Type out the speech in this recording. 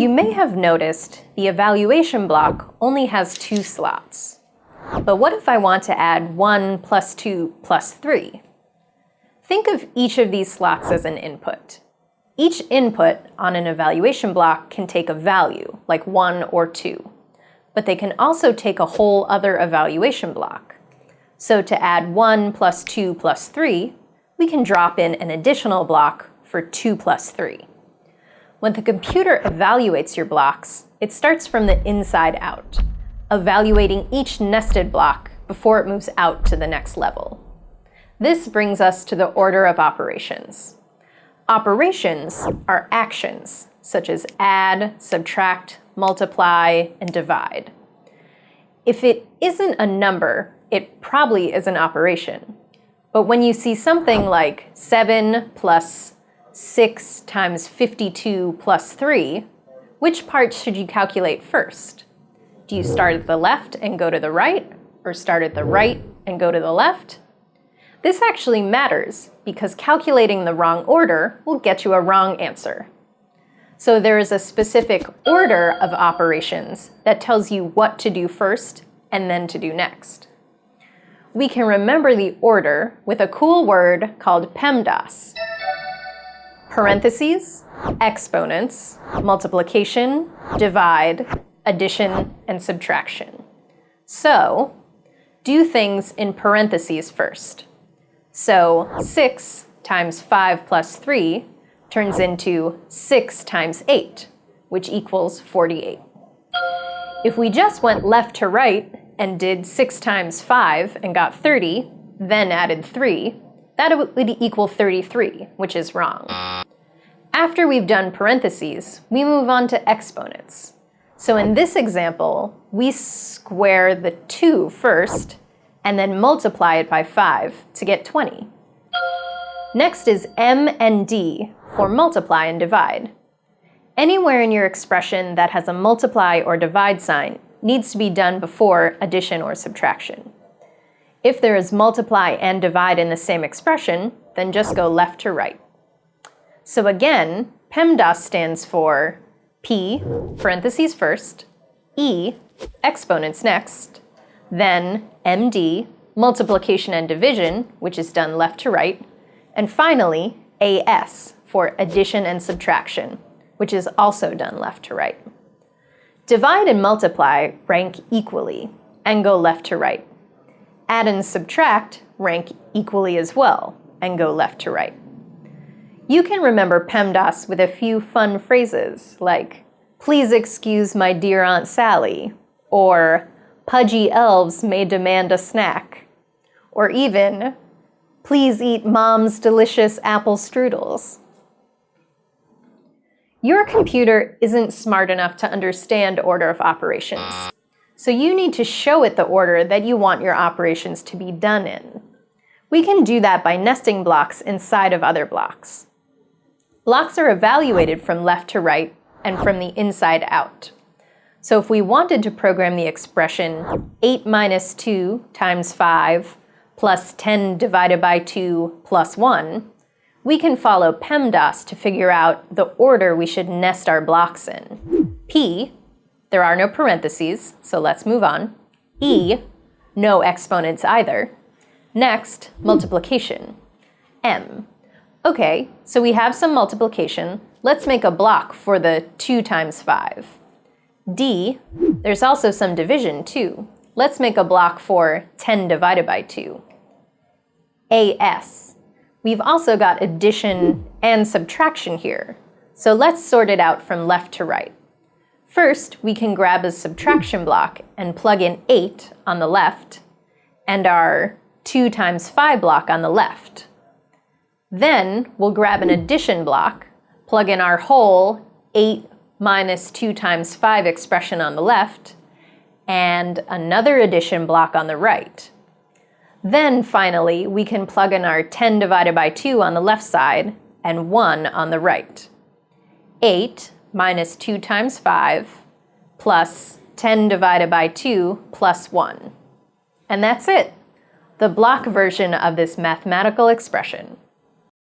You may have noticed the evaluation block only has two slots. But what if I want to add 1 plus 2 plus 3? Think of each of these slots as an input. Each input on an evaluation block can take a value, like 1 or 2. But they can also take a whole other evaluation block. So to add 1 plus 2 plus 3, we can drop in an additional block for 2 plus 3. When the computer evaluates your blocks, it starts from the inside out, evaluating each nested block before it moves out to the next level. This brings us to the order of operations. Operations are actions, such as add, subtract, multiply, and divide. If it isn't a number, it probably is an operation. But when you see something like 7 plus 6 times 52 plus 3, which part should you calculate first? Do you start at the left and go to the right, or start at the right and go to the left? This actually matters because calculating the wrong order will get you a wrong answer. So there is a specific order of operations that tells you what to do first and then to do next. We can remember the order with a cool word called PEMDAS parentheses, exponents, multiplication, divide, addition, and subtraction. So, do things in parentheses first. So 6 times 5 plus 3 turns into 6 times 8, which equals 48. If we just went left to right and did 6 times 5 and got 30, then added 3, that would equal 33, which is wrong. After we've done parentheses, we move on to exponents. So in this example, we square the 2 first, and then multiply it by 5 to get 20. Next is m and d for multiply and divide. Anywhere in your expression that has a multiply or divide sign needs to be done before addition or subtraction. If there is multiply and divide in the same expression, then just go left to right. So again, PEMDAS stands for P, parentheses first, E, exponents next, then MD, multiplication and division, which is done left to right, and finally AS for addition and subtraction, which is also done left to right. Divide and multiply rank equally and go left to right. Add and subtract rank equally as well and go left to right. You can remember PEMDAS with a few fun phrases like, please excuse my dear Aunt Sally, or pudgy elves may demand a snack, or even, please eat mom's delicious apple strudels. Your computer isn't smart enough to understand order of operations, so you need to show it the order that you want your operations to be done in. We can do that by nesting blocks inside of other blocks. Blocks are evaluated from left to right and from the inside out. So if we wanted to program the expression 8 minus 2 times 5 plus 10 divided by 2 plus 1, we can follow PEMDAS to figure out the order we should nest our blocks in. P, there are no parentheses, so let's move on. E, no exponents either. Next, multiplication. M, Okay, so we have some multiplication. Let's make a block for the 2 times 5. D, there's also some division too. Let's make a block for 10 divided by 2. AS, we've also got addition and subtraction here. So let's sort it out from left to right. First, we can grab a subtraction block and plug in 8 on the left and our 2 times 5 block on the left. Then we'll grab an addition block, plug in our whole 8 minus 2 times 5 expression on the left, and another addition block on the right. Then finally, we can plug in our 10 divided by 2 on the left side and 1 on the right. 8 minus 2 times 5 plus 10 divided by 2 plus 1. And that's it, the block version of this mathematical expression.